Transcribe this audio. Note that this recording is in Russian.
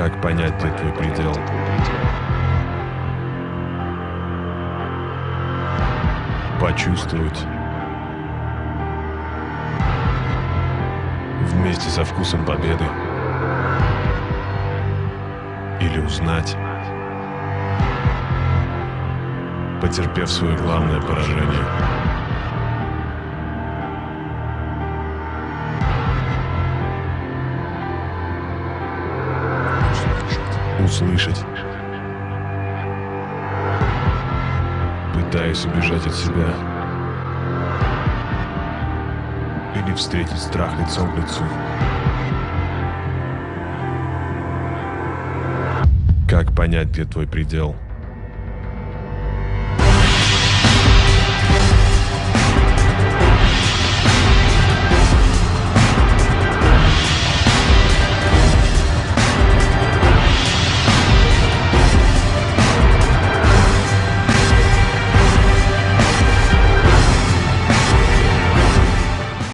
Как понять, где твой предел? Почувствовать. Вместе со вкусом победы. Или узнать. Потерпев свое главное поражение. Услышать. Пытаюсь убежать от себя. Или встретить страх лицом к лицу. Как понять, где твой предел?